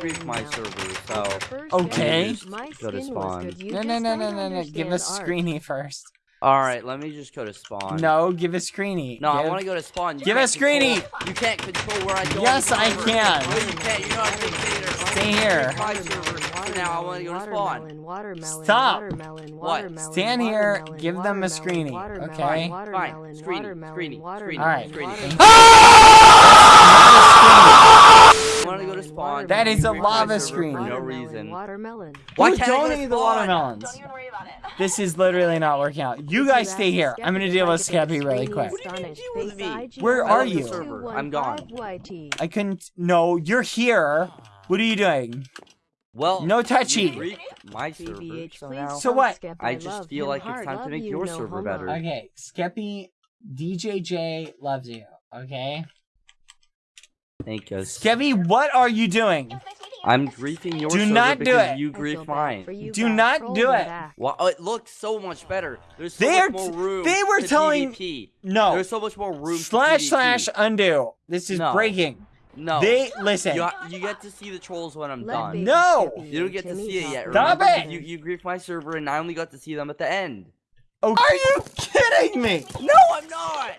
I You unfriended griefed my server, so Okay. Go to spawn. No, no, no, no, no, no. Give us understand. Screeny first. all right. Let me just go to spawn. No, give us Screeny. No, I want to go to spawn. You Give can't us Greeny. control- You can't control where I go. on Yes, the I server. can. No, you can't. You're not a dictator. Stay here. My server. So now I want to go to spawn. Watermelon, watermelon, Stop. watermelon, What? watermelon, Stand here, watermelon, give them a screeny, screening, watermelon, okay? Fine, watermelon, screening, watermelon, screening, watermelon, Alright. screening. watermelon, ah! I want to go to spawn. That is a You griefed my lava server screen. For no reason. Watermelon. Why Who can't I go to donated the watermelons? Don't even worry about it. This is literally not working out. You guys stay here. I'm gonna deal with Skeppy really quick. What do you mean deal? Where I are you? I'm gone. I couldn't. No, you're here. What are you doing? Well, No you touchy. my server. BBH, So now So what? Skip, I I just feel like it's time to make your server better. Okay, Skeppy, DJJ loves you. Okay, Thank you. Skeppy, what are you doing? It was nice meeting you. I'm griefing your Do server not do because it. you I feel griefed bad mine. you Do guys. not Roll do it. back. Well, oh, it looks so much better. There's so They're much more room. they were telling- PvP. No. There's so much more room. Slash slash undo. This is No. breaking. No. They listen. You, you get to see the trolls when I'm Let done. No. You don't get to see it talk yet. Stop Remember? it. You you griefed my server, and I only got to see them at the end. Oh, are you kidding me? No, I'm not.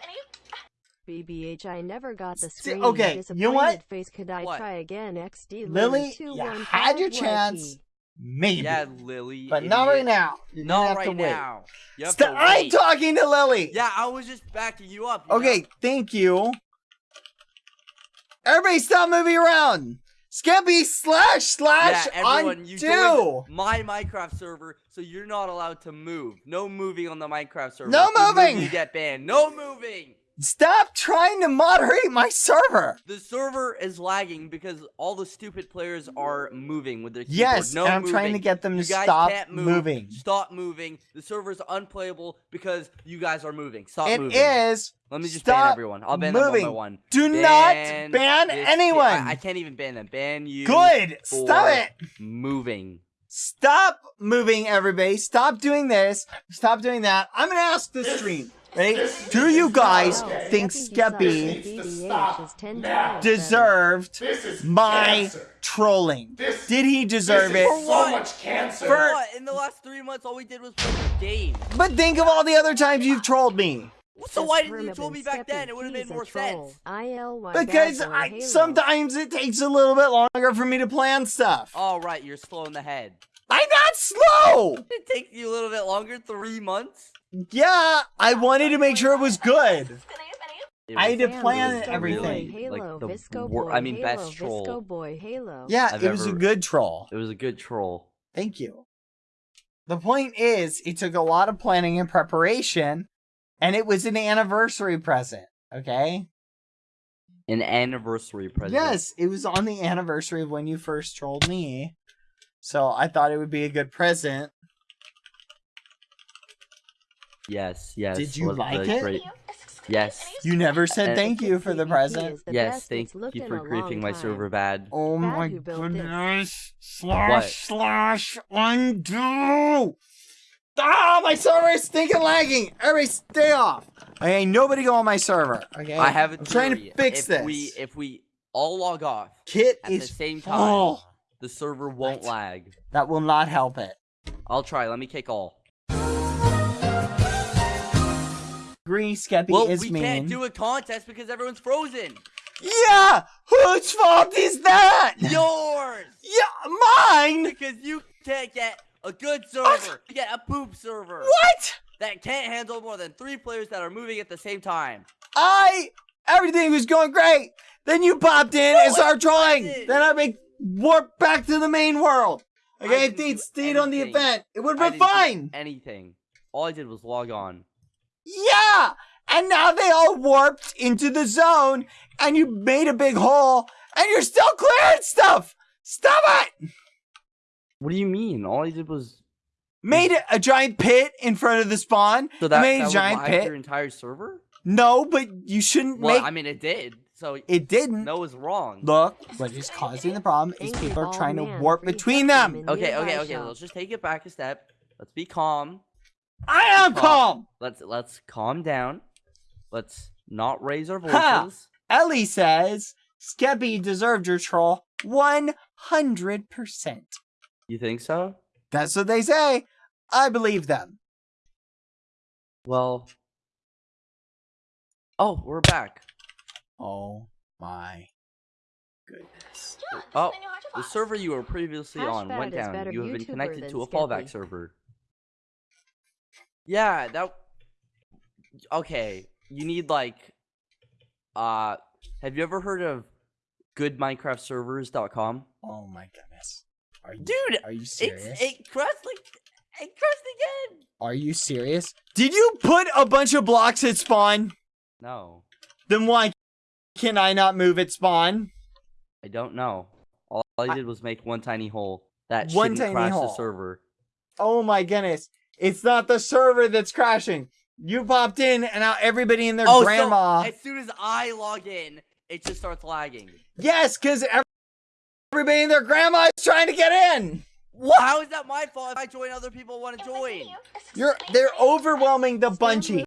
BBH, I never got the See, screen. okay, you know what? Face, could I What? try again? XD Lily, two, you one, had your chance. YT. Maybe. Yeah, Lily. but not right now. You're Not have right to wait. now. You have St- to I'm talking to Lily. Yeah, I was just backing you up. you Okay, know? thank you. Everybody stop moving around. Skeppy slash slash Yeah, everyone, you undo. joined my Minecraft server, so you're not allowed to move. No moving on the Minecraft server. No If you move, moving! You get banned. No moving. Stop trying to moderate my server. The server is lagging because all the stupid players are moving with their keyboard. Yes, no and I'm moving. trying to get them to you guys stop can't move. moving. Stop moving. The server is unplayable because you guys are moving. Stop It moving. is. Let me just ban everyone. I'll ban them one by one. Do Ban not ban anyone. I, I can't even ban them. Ban you. Good. Stop it. Moving. Stop moving, everybody. Stop doing this. Stop doing that. I'm gonna ask the stream. Ready? Do you guys think Skeppy Skeppy sucks. BBH is 10 times better. deserved This is my trolling? Did he deserve it? it? is so much cancer. For what? In the last three months, all we did was play the. But think of all the other times you've trolled me. So why didn't you Hermit troll me back then? It would have made more sense. ILY Because I, sometimes it takes a little bit longer for me to plan stuff. All right, you're slow in the head. I'm not slow. It takes you a little bit longer, three months. Yeah, I wanted to make sure it was good. I use any? It I was had to plan everything. Boy, Halo, like the Visco boy, I mean, Halo, best troll. Visco boy, Halo. Yeah, I've it was a good troll. It was a good troll. Thank you. The point is, it took a lot of planning and preparation, and it was an anniversary present. Okay. An anniversary present. Yes, it was on the anniversary of when you first trolled me. So I thought it would be a good present. Yes, yes. Did you like it? great- Yes. You never said thank you for the present. the Yes, thank you for a griefing my server bad. Oh Bad my who this. goodness. Slash What? slash undo. Ah, my server is stinking lagging. Everybody stay off. I ain't nobody go on my server. Okay. I have a I'm trying to fix if this. We, if we all log off Kit at is the same time, full. The server won't What? lag. That will not help it. I'll try. Let me kick all. Green Skeppy Well, is we mean. can't do a contest because everyone's frozen. Yeah, whose fault is that? Yours. Yeah, mine. Because you can't get a good server. You get a poop server. What? That can't handle more than three players that are moving at the same time. I everything was going great. Then you popped in and started trolling. Then I make warp back to the main world. Okay, if they'd stayed on the event, it would have been fine. Anything. All I did was log on. Yeah, and now they all warped into the zone, and you made a big hole, and you're still clearing stuff. Stop it! What do you mean? All I did was Made a giant pit in front of the spawn. so that, made that a giant pit. your entire server. No, but you shouldn't Well, make. I mean, it did. So it didn't. no is wrong. Look, what is causing the problem is people are trying to warp between them. Okay, okay, okay. Let's just take it back a step. Let's be calm. I am Calm. calm. Let's let's calm down. Let's not raise our Ha! voices. Ellie says Skeppy deserved your troll 100%. You think so? That's what they say. I believe them. Well. Oh, we're back. Oh my goodness. Oh, the server you were previously Hash on went down. You have been YouTuber connected to a fallback Skeppy. server. Yeah, that. Okay, you need like. Uh, have you ever heard of goodminecraftservers.com? Oh my goodness. Are you, Dude, are you it's serious? it crashed like it crashed again. Are you serious? Did you put a bunch of blocks at spawn? No, Then why can I not move at spawn? I don't know. All I I- did was make one tiny hole that One shouldn't tiny crash hole. the server. Oh my goodness. It's not the server that's crashing. You popped in and now everybody and their oh, grandma. so as soon as I log in, it just starts lagging. Yes, because everybody and their grandma is trying to get in. What? How is that my fault if I join other people want to join? You're they're overwhelming the bungee.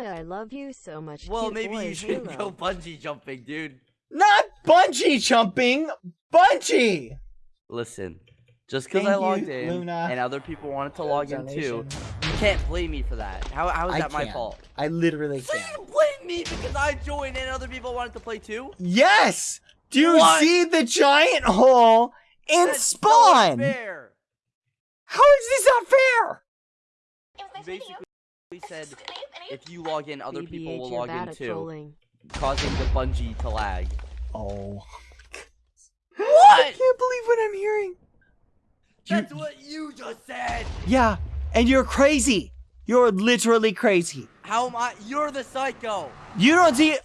Luna, I love you so much. Well, cute maybe boy, you should Halo. go bungee jumping, dude. Not bungee jumping, bungee. Listen, just because I logged you, in Luna. and other people wanted to log in too, you can't blame me for that. How, how is I that my can't. fault? I literally So can. you blame me because I joined and other people wanted to play too? Yes. Do you What? see the giant hole in That's so spawn? unfair. How is this not fair? You basically said if you log in, other people will log in at too, trolling. causing the bungee to lag. Oh. What? I can't believe what I'm hearing. That's what you just said. Yeah, and you're crazy. You're literally crazy. How am I? You're the psycho. You don't see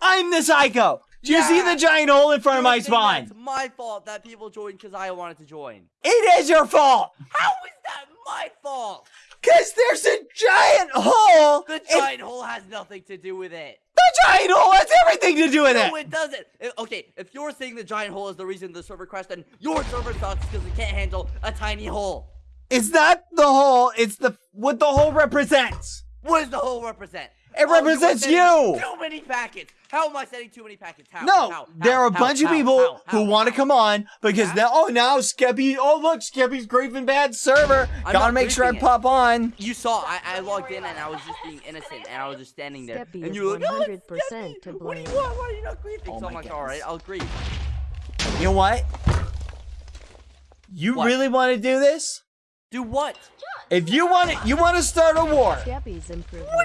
I'm the psycho. Do you see the giant hole in front of You're my saying spawn? It's my fault that people joined because I wanted to join. It is your fault. How is that my fault? Cause there's a giant hole. The giant hole has nothing to do with it. the giant hole has everything to do with No, it. No, it doesn't. Uh, okay, if you're saying the giant hole is the reason the server crashed, then your server sucks because it can't handle a tiny hole. It's not the hole. It's the what the hole represents. What does the hole represent? It Oh, represents sending you. Too many packets. How am I sending too many packets? How? No, How? there How? are a How? bunch of people How? who How? want to come on because How? now, oh, now Skeppy, oh look, Skeppy's griefing Bad server. I'm Gotta make sure I it. pop on. You saw, I, I logged in and I was just being innocent and I was just standing there. Skeppy and you were like, oh, 100% Skeppy. to What do you blame. want? Why are you not grieving? Oh so my much, alright. I'll grieve. You know what? You What? really want to do this? Do what? If you want it, you want to start a war. What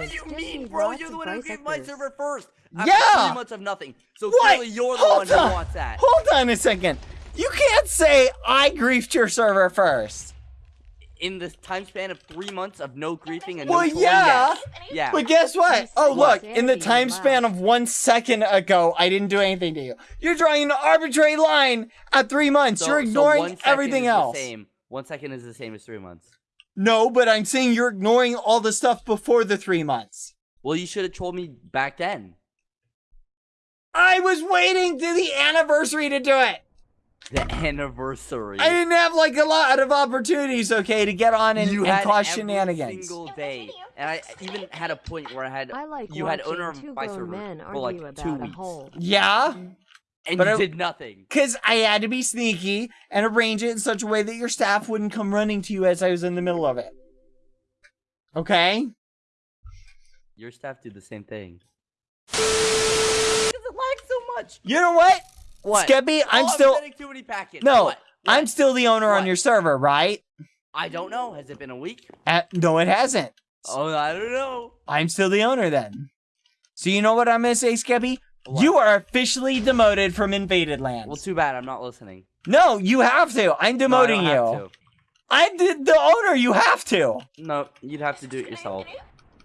do you mean, bro? You're the one who gave my server first. After Yeah. three months of nothing. So What? clearly you're the Hold one who on. wants that. Hold on a second. You can't say I griefed your server first. In the time span of three months of no griefing and Well, no trolling, yeah. yes. Yeah. But guess what? Oh, look, in the time span of one second ago, I didn't do anything to you. You're drawing an arbitrary line at three months. So- You're so ignoring one second everything is the else. Same. One second is the same as three months. No, but I'm saying you're ignoring all the stuff before the three months. Well, you should have told me back then. I was waiting to the anniversary to do it. The anniversary. I didn't have like a lot of opportunities, okay, to get on and, you and had cause every shenanigans. single day, and I even had a point where I had I like you had watching owner of two my grown server men for like two about a weeks, hole. Yeah, and But you I- did nothing. because I had to be sneaky and arrange it in such a way that your staff wouldn't come running to you as I was in the middle of it. Okay? Your staff did the same thing. Because it lags so much. You know what? What? Skeppy, I'm oh, still. I'm too many packets. No, What? I'm What? still the owner on your server, right? I don't know. Has it been a week? Uh, no, it hasn't. Oh, I don't know. I'm still the owner then. So you know what I'm gonna say, Skeppy? What? You are officially demoted from Invaded Lands. Well, too bad. I'm not listening. no, you have to. I'm No, I demoting don't have you. I'm the, the owner. You have to. to. No, you'd have to do it yourself.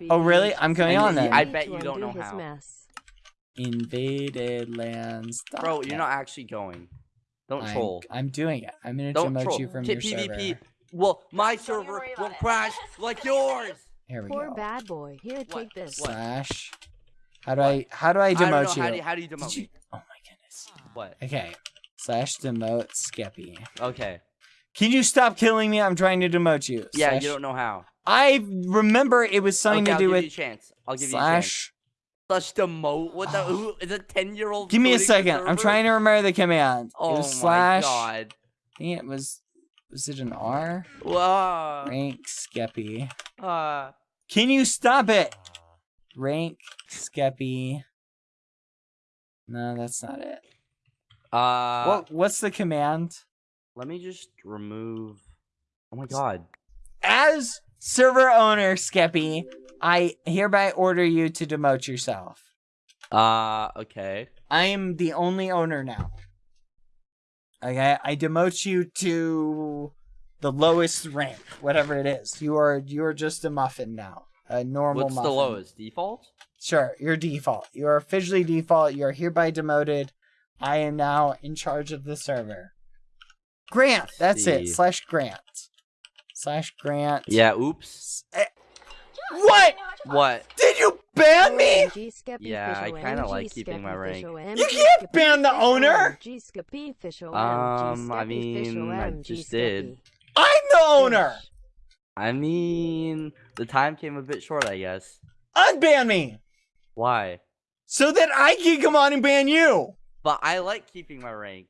Oh, really? I'm coming And on then. I bet you don't undo know how. Mess. Invaded Lands. Bro, you're not actually going. Don't I'm, troll. I'm doing it. I'm gonna Don't demote troll. you from T- your PvP. server. Well, my Don't server will about it. crash like yours. Here we Poor go. bad boy. Here, take this. What? Slash. How do I? How do I I don't know. demote you? How do you, how do you demote you- Oh my goodness. What? Okay. Slash demote Skeppy. Okay. Can you stop killing me? I'm trying to demote you. Yeah, Slash- you don't know how. I remember it was something okay, to I'll do give with you a chance. I'll give you a chance. slash Slash demote. What the? Who is a ten year old? Give me a second. I'm trying to remember the command. Oh it was my slash. god. I think it was. Was it an R? Wow. Rank Skeppy. Uh, Can you stop it? Rank Skeppy. No, that's not it. uh, what What's the command? let me just remove. Oh my god. As server owner, Skeppy, I hereby order you to demote yourself. Uh, okay. I am the only owner now. Okay, I demote you to the lowest rank, whatever it is. You are you are just a muffin now, a normal What's muffin. the lowest? Default? Sure, you're default. You are officially default. You are hereby demoted. I am now in charge of the server. Grant, that's it. Slash Grant. Slash Grant. Yeah, oops. What? What? Did you ban me? Yeah, I kinda like keeping my Skeppy rank. Fish You OMG can't Skeppy ban the owner. OMG Skeppy Fish OMG Um, I Skeppy mean, I just did. Skeppy I'm the owner. I mean, the time came a bit short, I guess. Unban me Why? so that I can come on and ban you. But I like keeping my rank.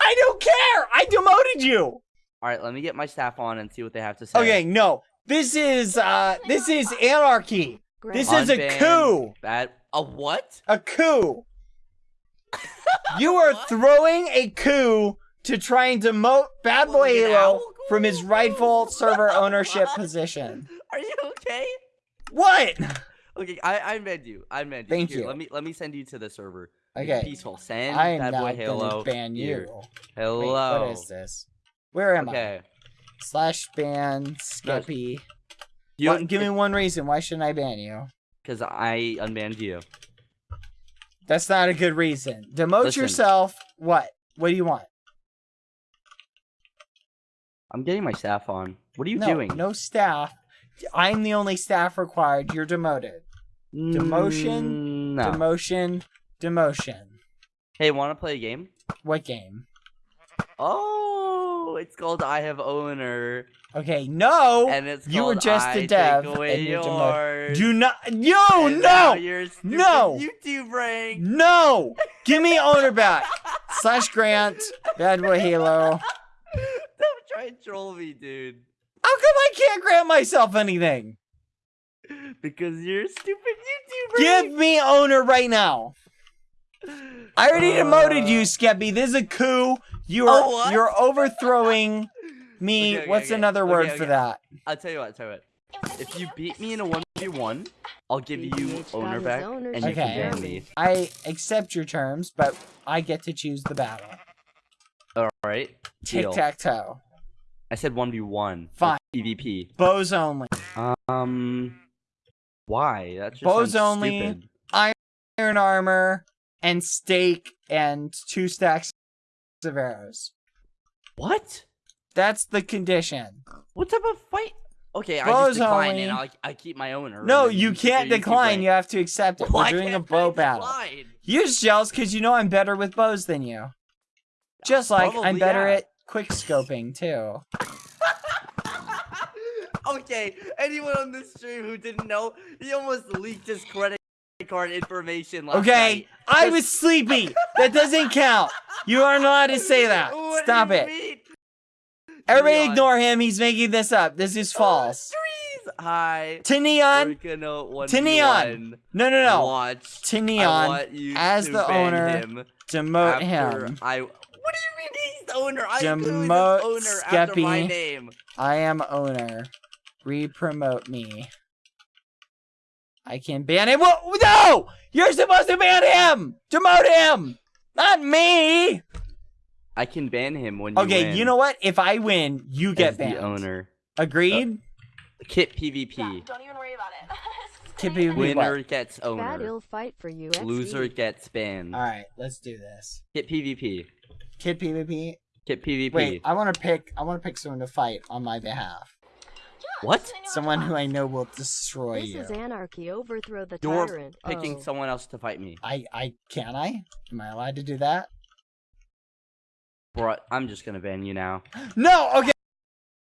I don't care. I demoted you. All right, let me get my staff on and see what they have to say. Okay, no. This is uh this is anarchy. This is a coup. Bad. A what? A coup. You are throwing a coup to try and demote Bad Boy Halo from his rightful server ownership position. Are you okay? What? Okay, I I meant you. I meant you. Thank Here, you. Let me let me send you to the server. Okay. Peaceful. Send I am bad now boy Halo. ban Here. you. Wait, Hello. what is this? Where am I? okay. Slash ban Skeppy. You What- give me one reason. Why shouldn't I ban you? because I unbanned you. That's not a good reason. Demote Listen. yourself. What? What do you want? I'm getting my staff on. What are you no, doing? no staff. I'm the only staff required. You're demoted. demotion, Mm, No. Demotion. Demotion. hey, want to play a game? What game? Oh, it's called I Have Owner, Okay, no. and it's you were just I a dev, and you're demoted. Do not. Yo, and no, No. YouTube rank. no. Give me owner back. Slash Grant. Bad boy Halo. Don't try and troll me, dude. How come I can't grant myself anything? Because you're a stupid YouTuber. Give me owner right now. I already demoted you, uh. Skeppy. This is a coup. You are Oh, you're overthrowing me. Okay, okay, What's okay. another word okay. for that? I'll tell you what. I'll tell you what. If you beat me in a one v one, I'll give you owner back, and you Okay. can ban me. I accept your terms, but I get to choose the battle. All right. Tic Deal. tac toe. I said one v one. Fine. PvP. Bows only. Um. Why? That's just Bows only. stupid. Iron armor and stake, and two stacks of arrows. What? That's the condition. What type of fight? Okay, I Bows just decline only. and I'll, I keep my owner. No, you can't decline. You have to accept it. Why We're doing a bow battle. decline? You're just because you know I'm better with bows than you. Just like I'm better yeah. at quick scoping too. okay, anyone on this stream who didn't know, he almost leaked his credit card information last Okay, night. I was sleepy. That doesn't count. You aren't allowed to say that. What Stop it. mean? Everybody Neon. ignore him. He's making this up. This is oh, false. Trees. Hi. To Neon. gonna Neon. No, no, no. Watch. To Neon. as to the owner, him Demote him. I. What do you mean he's the owner? I literally said Demote owner after my name. I am owner. Re-promote me. I can ban him. Whoa, no! You're supposed to ban him! Demote him! Not me! I can ban him when you Okay, win you know what? If I win, you get as banned. the owner. Agreed? Uh, Kit PvP. Don't even worry about it. Kippy, we Winner what? gets Bad owner. ill fight for you. Loser gets banned. Alright, let's do this. Kit PvP. Kit PvP. Kit PvP. Wait, I want to pick. I want to pick someone to fight on my behalf. What? Someone who I know will destroy This you. This is anarchy. Overthrow the You're tyrant. picking oh. someone else to fight me. I, I can I? Am I allowed to do that? Bro, I'm just gonna ban you now. No. Okay.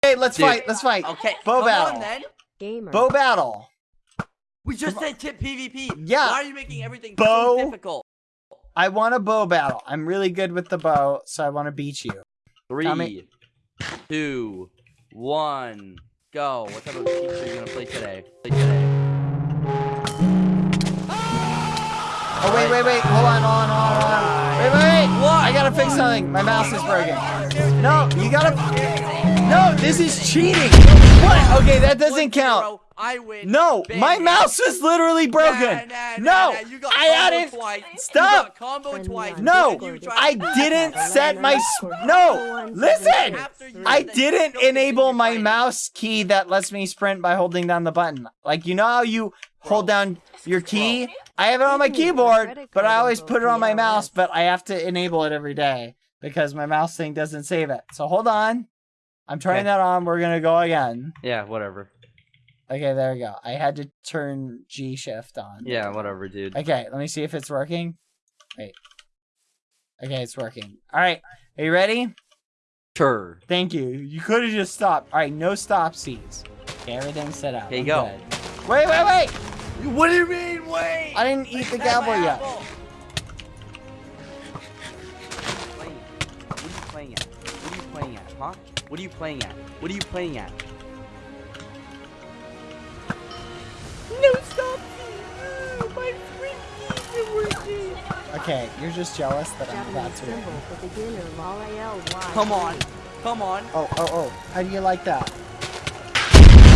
Okay, let's Dude. fight. Let's fight. Uh, okay, Bow come battle. on then. Gamer. Bow battle. We just said tip PvP. Yeah. Why are you making everything Bow. so difficult? I want a bow battle. I'm really good with the bow, so I want to beat you. Three, two, one, go. What type of cheats are you gonna play today? Play today. Oh wait, wait, wait. Hold on, hold on, hold on, hold on. Wait, wait, wait. What? I gotta fix something. My mouse is broken. No, you gotta. No, this is cheating. What? Okay, that doesn't count. Zero, I win. No, Bang. my mouse is literally broken. Nah, nah, nah, No, nah, you got I combo added. Twice. Stop. You got combo twice. No, Discord. You tried- I didn't set my. No, listen. I didn't enable my mouse key that lets me sprint by holding down the button. Like you know how you hold down your key? I have it on my Give me your keyboard, but I always put it on my mouse, but I have to enable it every day because my mouse thing doesn't save it. So hold on. I'm turning Okay. that on. We're gonna go again. Yeah, whatever. Okay, there we go. I had to turn G shift on. Yeah, whatever, dude. Okay, let me see if it's working. Wait. Okay, it's working. All right, are you ready? Sure. Thank you. You could have just stopped. All right, no stop C's. Okay, everything's set up. Here you I'm go. good. Wait, wait, wait! What do you mean? Wait. I didn't eat the That's cowboy yet. apple. What are you playing at? What are you playing at? Huh? What are you playing at? What are you playing at? No stop! My screen isn't working. Okay, you're just jealous that I'm about Japanese to symbol win. for beginner, lol, AL, Y. Come on, come on. Oh, oh, oh. How do you like that?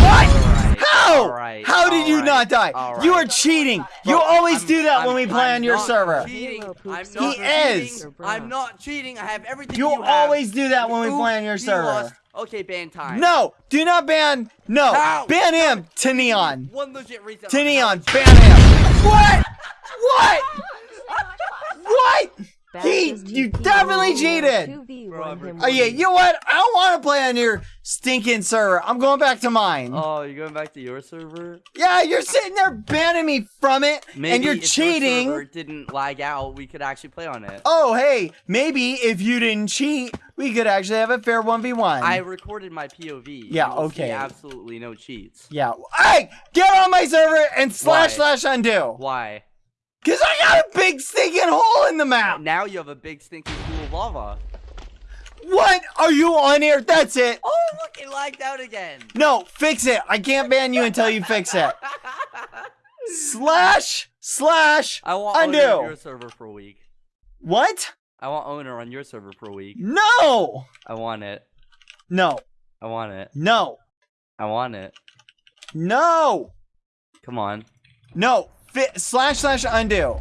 Alright, How? alright, How did you alright, not die? alright. You are cheating. You always I'm- do that when I'm- we play I'm on your not server. Cheating. I'm poops not He is. cheating. I'm not cheating. I have everything you, You have. always do that when we Ooh, play on your he server. lost. Okay, ban time. No, do not ban. No, How? ban him to Neon. One legit reason. To Neon, ban him. What? What? Oh what? He- you definitely cheated. 2v1 Bro, I'm him Oh yeah, you know what? I don't want to play on your stinking server. I'm going back to mine. Oh, you're going back to your server? Yeah, you're sitting there banning me from it, Maybe and you're if your cheating. server didn't lag out, we could actually play on it. Oh, hey, maybe if you didn't cheat, we could actually have a fair 1v1. I recorded my POV. Yeah, You see okay. absolutely no cheats. Yeah. Hey, get on my server and slash Why? slash undo. Why? Because I got a big stinking hole in the map. Now you have a big stinking pool of lava. What? Are you on here? That's it. Oh, look, it lagged out again. No, fix it. I can't ban you until you fix it. Slash slash I want undo. owner on your server for a week. What? I want owner on your server for a week. No. I want it. No. I want it. No. I want it. No. Come on. No. Slash slash undo.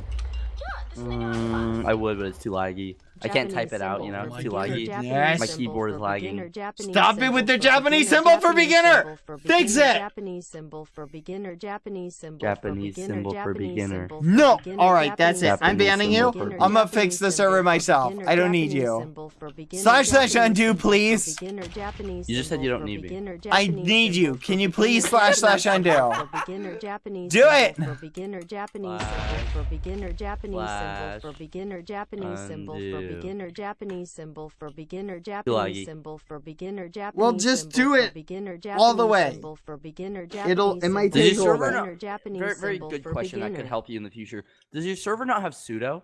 Mm, I would, but it's too laggy. I can't type it out, you know? It's too laggy. Yes. My symbol keyboard is for lagging. beginner, Japanese Stop it symbol with the for Japanese beginner, symbol for Japanese beginner. symbol for Fix beginner, it. Japanese symbol for beginner, Japanese symbol Japanese for beginner, symbol for Japanese beginner. symbol for No. beginner, All right, that's it. Japanese I'm Japanese banning symbol you. for beginner, I'm gonna Japanese fix the symbol server for myself. beginner, I don't need Japanese you. symbol for beginner, Slash slash Japanese undo, symbol for please. beginner, Japanese You just said symbol you don't for need me. beginner, I Japanese need you. symbol Can for you please beginner, slash slash Japanese undo? symbol for beginner, Japanese Do symbol it. For beginner, Japanese symbol for beginner, Japanese symbol for beginner, Japanese symbol for Undo. Beginner, Japanese symbol for beginner. Japanese symbol for beginner, Japanese Well, just do it beginner, Japanese all the way. symbol for beginner, It'll- Japanese it might symbol take for a little Japanese Very, very good for question that could help you in the future. Does your server not have sudo?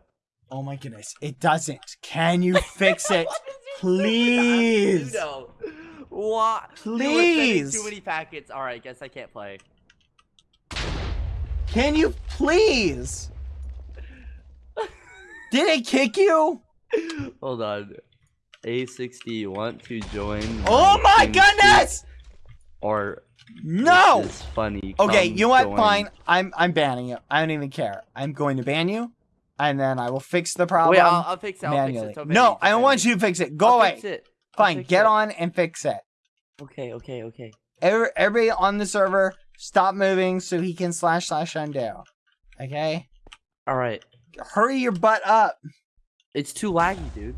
Oh my goodness, it doesn't. Can you fix it, What does your server not have please? sudo? What? You were sending Please. Too many packets. All right, guess I can't play. Can you please? Did it kick you? Hold on. A6D want to join? Oh my goodness! Or No. This is funny. Okay, Come you know what? join. Fine. I'm I'm banning you. I don't even care. I'm going to ban you, and then I will fix the problem Wait, I'll, I'll fix it. I'll manually. fix it. No, I don't want you to fix it. Go I'll away. Fix it. I'll Fine, fix get it. on and fix it. Okay, okay, okay. Every, everybody on the server, stop moving so he can slash slash undo. Okay? All right. Hurry your butt up. It's too laggy, dude.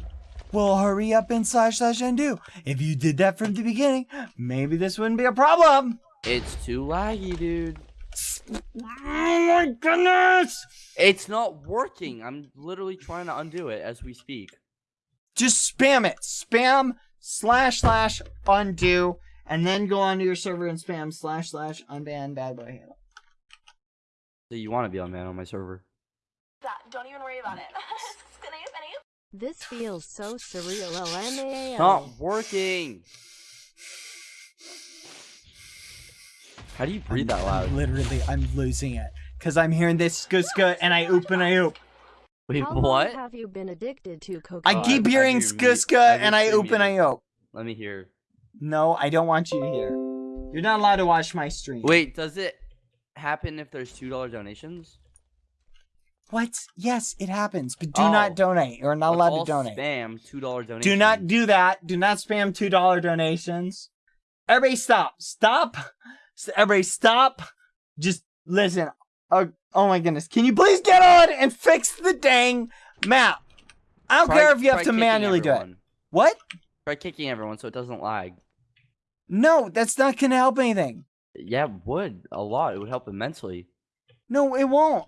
Well, hurry up and slash slash undo. If you did that from the beginning, maybe this wouldn't be a problem. It's too laggy, dude. Oh my goodness! It's not working. I'm literally trying to undo it as we speak. Just spam it. Spam slash slash undo, and then go onto your server and spam slash slash unban bad boy Halo. So you want to be on man on my server? That, don't even worry about it. Snoop, Snoop. This feels so surreal. LMAO. Not working. How do you breathe that loud? Literally, I'm losing it. Because I'm hearing this skuska and I oop and I oop. Wait, How long what? have you been addicted to cocaine? I keep I- I hearing hear skuska and I hear oop and I oop. Let me hear. No, I don't want you to hear. You're not allowed to watch my stream. Wait, does it happen if there's two dollar donations? What? Yes, it happens, but do Oh. not donate. You're not allowed all to donate. Spam two dollar donations. Do not do that. Do not spam two dollar donations. Everybody, stop! Stop! Everybody, stop! Just listen. Oh, oh my goodness! Can you please get on and fix the dang map? I don't Try- care if you have to manually do it. What? Try kicking everyone so it doesn't lag. No, that's not gonna help anything. Yeah, it would a lot. It would help immensely. No, it won't.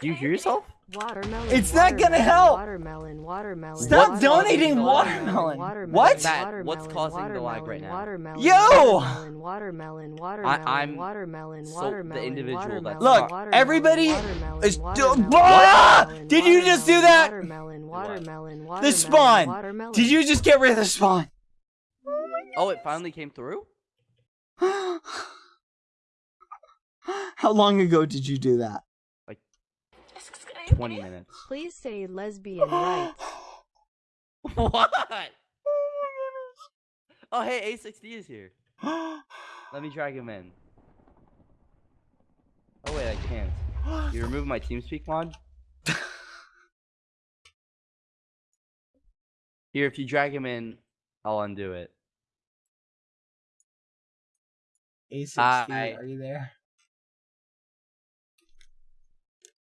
Do you hear yourself? Watermelon. It's not gonna help. Watermelon. Watermelon. Stop What's donating causing watermelon. Watermelon. What? Matt, what's causing the lag right now? Watermelon. Yo! Watermelon. Watermelon. Watermelon. I'm Watermelon. so- the individual watermelon, that's- Look, watermelon, everybody watermelon, is- watermelon, Ah! watermelon, Did you just do that? Watermelon. Watermelon. The spawn. watermelon. Did you just get rid of the spawn? Oh, Oh, it finally came through. How long ago did you do that? Twenty minutes. Please say lesbian rights. what? Oh, oh hey, A6D is here. Let me drag him in. Oh wait, I can't. You remove my TeamSpeak mod? Here, if you drag him in, I'll undo it. A6D, Hi. are you there?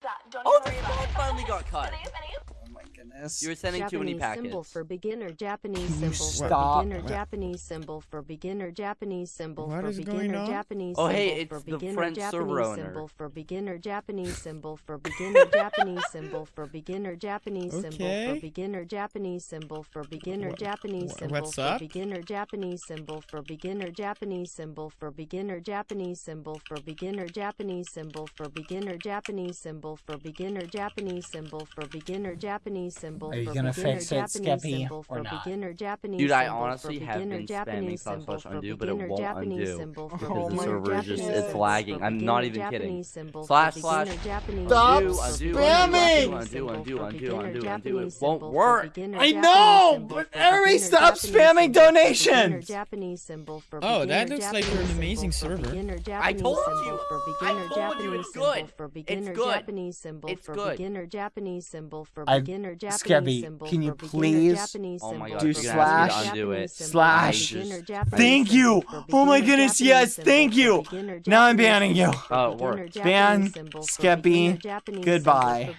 That, don't Oh, even the worry about spawn it. Oh, finally got cut. Snoop, Snoop. Oh my goodness. You were sending too many Japanese symbol packets. for beginner. Japanese Can you symbol for stop? beginner. What? Japanese symbol for beginner. Japanese symbol What for is going beginner. on? Japanese Oh, symbol hey, for it's the beginner. French Japanese server owner. symbol for beginner. Japanese symbol for beginner. Japanese symbol for beginner. Japanese symbol for Okay. beginner. Japanese symbol for beginner. Japanese symbol what's for up? beginner. Japanese symbol for beginner. Japanese symbol for beginner. Japanese symbol for beginner. Japanese symbol for beginner. Japanese symbol for beginner. Japanese symbol for beginner. Japanese symbol Are you for gonna beginner. fix it, Japanese Skeppy, symbol or for not? beginner. Japanese Dude, I symbol for honestly have beginner. been spamming Japanese slash symbol slash for undo, but it beginner. won't Japanese undo. symbol for Because the beginner. server is just- Japanese it's symbol lagging. for I'm not beginner. even kidding. Japanese symbol for Slash, beginner. slash. Japanese Stop symbol for undo, beginner. spamming! Japanese Undo, symbol undo, for undo, beginner. undo, undo. Japanese It won't symbol for work. beginner. I Japanese know, symbol but for everybody beginner. stop Japanese spamming symbol for beginner. donations. Japanese symbol for Oh, that beginner. looks like you're an Japanese amazing symbol for server. beginner. I Japanese told symbol you. for I beginner. told you Japanese it's symbol good. for It's beginner. good. Japanese symbol It's for good. beginner. Japanese symbol for beginner. Japanese Skeppy, symbol can you please- Japanese Oh my symbol god, Do for you're gonna ask me slash- undo it. Japanese symbol for slash. beginner. Thank you. Oh my goodness, yes, thank you. Now I'm banning you. Oh, it beginner. worked. Japanese Ban, symbol Skeppy, beginner. Japanese symbol goodbye.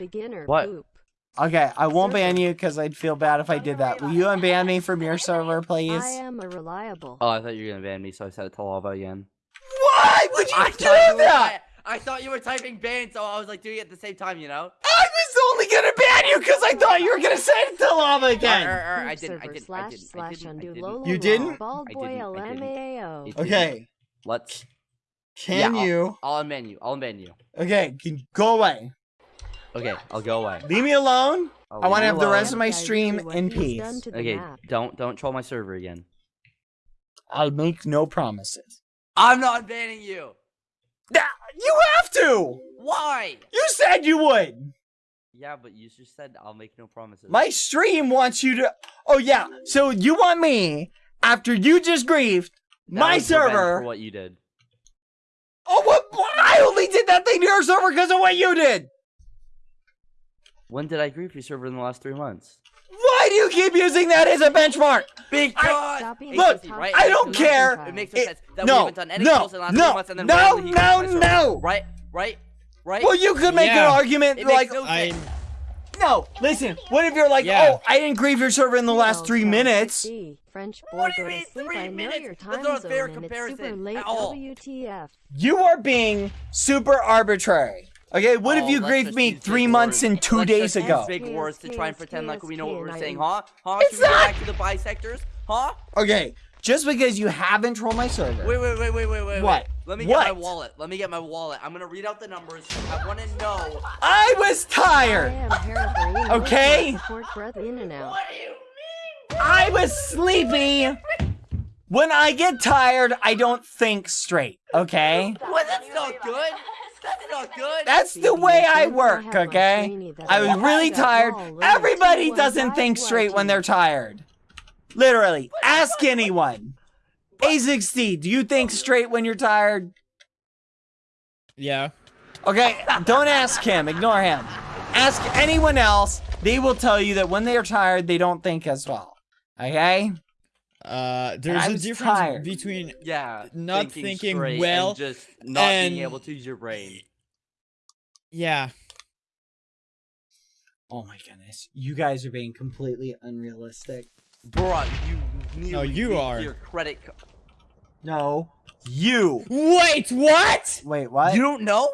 What? Okay, I won't ban you because I'd feel bad if I did that. Will you unban me from your server, please? I am a reliable. Oh, I thought you were gonna ban me, so I set it to lava again. Why would you I do thought you that? Ty- I thought you were typing ban, so I was like doing it at the same time, you know? I was only gonna ban you because I thought you were gonna say it to lava Or, again. or, or, I Poop didn't, I didn't, I slash didn't, I slash didn't, I undo didn't. Lolo You didn't? Bald I boy didn't, I didn't. LMAO. Okay, Let's. can Yeah, I'll- you? I'll unban you. I'll unban you. Okay, can go away. Okay, I'll go away. Leave me alone. I'll I wanna leave you have the alone. rest of my stream in peace. done to the Okay, map. don't don't troll my server again. I'll make no promises. I'm not banning you. You have to. Why? You said you would. Yeah, but you just said I'll make no promises. My stream wants you to. Oh yeah. So you want me after you just griefed That my server? For what you did. Oh what? I only did that thing to your server because of what you did. When did I grief your server in the last three months? Why do you keep using that as a benchmark? Because Stop being Look, right? I don't makes care. It makes no sense that no, we haven't done any no, in the last no, three months and then no, randomly no, grieves my server. no. Right, right, right. Well, you could make an argument it like, no I sense. no. Listen, what if you're like, Yeah. oh, I didn't grieve your server in the last three minutes? French boy What do you mean three I minutes? your That's not a fair and it's super comparison at all. WTF? You are being super arbitrary. Okay, what if Oh, you let's grieved just me use three big months words. and two Let's days just use ago? Big words to try and KS, pretend like we know what we're KS, saying, I- huh? Huh? It's Should we go not- back to the bisectors? Huh? Okay, just because you haven't trolled my server. Wait, wait, wait, wait, wait, wait. What? wait. Let me get my What? wallet. Let me get my wallet. I'm gonna read out the numbers. I want to know. I was I tired. am Paragreen. Okay. Support breath in and out. do you mean? I was sleepy. When I get tired, I don't think straight. Okay. Well, that's not good. That's not good. That's the way I work, okay? I was really tired. Everybody doesn't think straight when they're tired. Literally, ask anyone. A6D, do you think straight when you're tired? Yeah. Okay, don't ask him. Ignore him. Ask anyone else. They will tell you that when they are tired, they don't think as well. Okay? Uh, there's a difference tired. between yeah. Not thinking, thinking well, and just not being and- able to use your brain. yeah. Oh my goodness. You guys are being completely unrealistic. Bruh, you nearly you beat are. Your credit card. No. You. Wait, what? Wait, what? You don't know?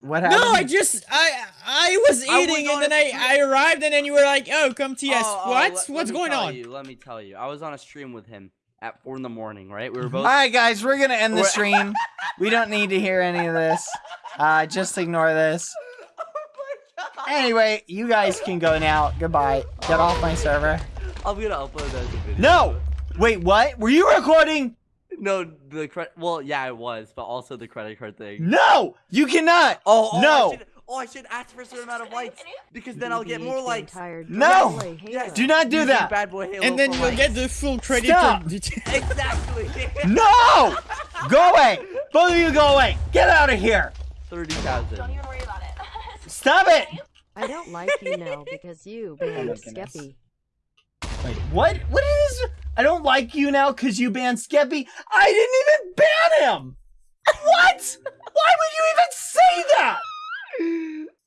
What happened? No, I just I I was I was eating and then I, I arrived and then you were like, oh, come TS. Oh, oh, what? let- let What's me going on? You, let me tell you. I was on a stream with him at four in the morning. Right? We were both. Alright, guys, we're gonna end the stream. we don't need to hear any of this. Uh, just ignore this. Anyway, you guys can go now. Goodbye. Get off my server. I'm gonna upload that as a video. No! Wait, what? Were you recording? No, the credit. Well, yeah, it was, but also the credit card thing. No! You cannot! Oh, oh No. I should, oh, I should ask for a certain amount of likes because then I'll get more being likes. tired, No! don't Yes. Do not do that! Bad boy Halo And then for you'll likes. get the full credit. Stop. for- exactly. No! Go away! Both of you go away! Get out of here! Thirty thousand. Don't even worry about it. Stop it! I don't like you now because you banned Oh. Skeppy. Wait, what? What is this? I don't like you now because you banned Skeppy. I didn't even ban him! What? Why would you even say that?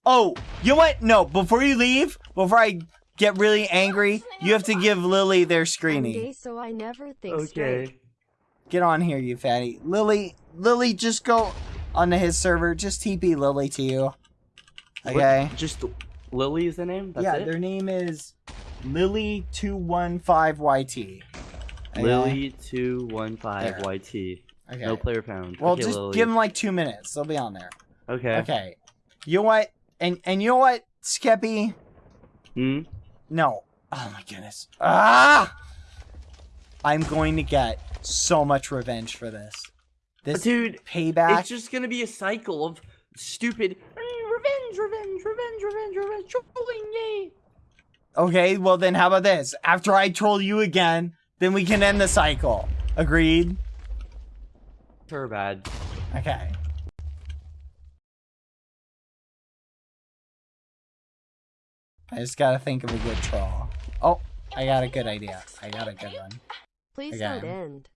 Oh, you know what? No, before you leave, before I get really angry, you have to give Lily their I'm screening. gay, so I never think straight. Okay. Get on here, you fatty. Lily, Lily, just go onto his server. Just TP Lily to you. What- Okay. Just Lily is the name. That's yeah, it. their name is Lily215YT. Lily215YT. Okay. No player found. Well, okay, just Lily. give them like two minutes. They'll be on there. Okay. Okay. You know what? And and you know what, Skeppy? Hmm. No. Oh my goodness. Ah! I'm going to get so much revenge for this. This Dude, payback. it's just gonna be a cycle of stupid "Mm, revenge, revenge, revenge, revenge, revenge, trolling, yay. Okay, well then how about this? After I troll you again, then we can end the cycle. Agreed? Sure, bad. Okay. I just gotta think of a good troll. Oh, I got a good idea. I got a good one. Please Again. don't end.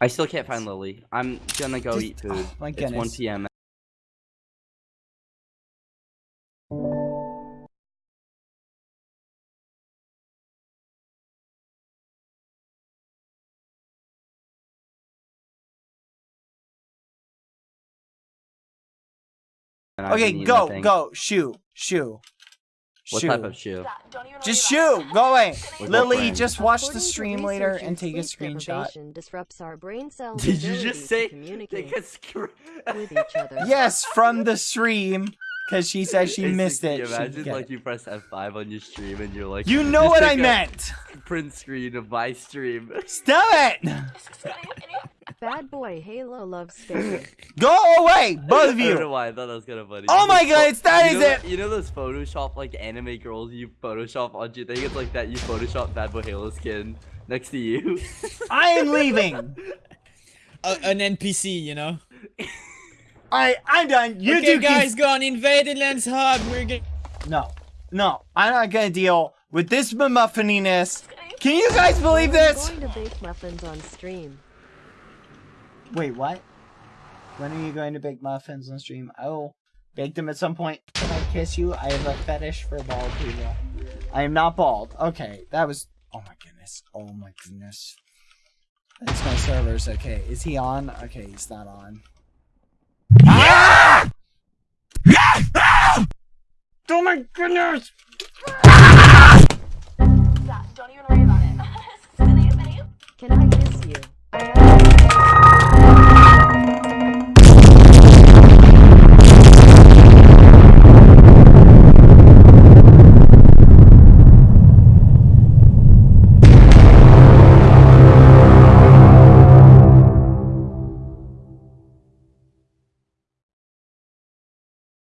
I still can't find Lily. I'm gonna go Just- eat food. oh, my It's 1 goodness. p.m. Okay, eating go, nothing. go, shoo, shoo. What shoo. type of shoe? Yeah, don't even Just worry about go away. With Lily, just watch the According to stream later and take a screenshot. disrupts our brain cells' Did you just say communicate take a screen? with each other. Yes, from the stream, because she said she missed it. she'd Imagine like it. you press F5 on your stream and you're like, You know what I meant. Print screen of my stream. Stop it. It. Can you- can you- Bad boy Halo loves Skeppy. Go away, both of you. I don't know why I thought that was kind of funny. Oh my God, pho- it's- that you is know it. You know those Photoshop like anime girls you Photoshop onto your thing? It's like that. You Photoshop Bad Boy Halo skin next to you. I am leaving. A- an NPC, you know. Alright, I'm done. You okay, two guys, can... go on. Invaded lands hub. We're get. No, no, I'm not gonna deal with this muffininess. Can you guys believe this? I'm going to bake muffins on stream. Wait, what? When are you going to bake muffins on stream? Oh, I will bake them at some point. Can I kiss you? I have a fetish for bald people. I am not bald. Okay, that was... Oh my goodness. Oh my goodness. That's my servers. Okay, is he on? Okay, he's not on. Ah! Ah! Oh my goodness! Ah! Don't even worry about it. Can I kiss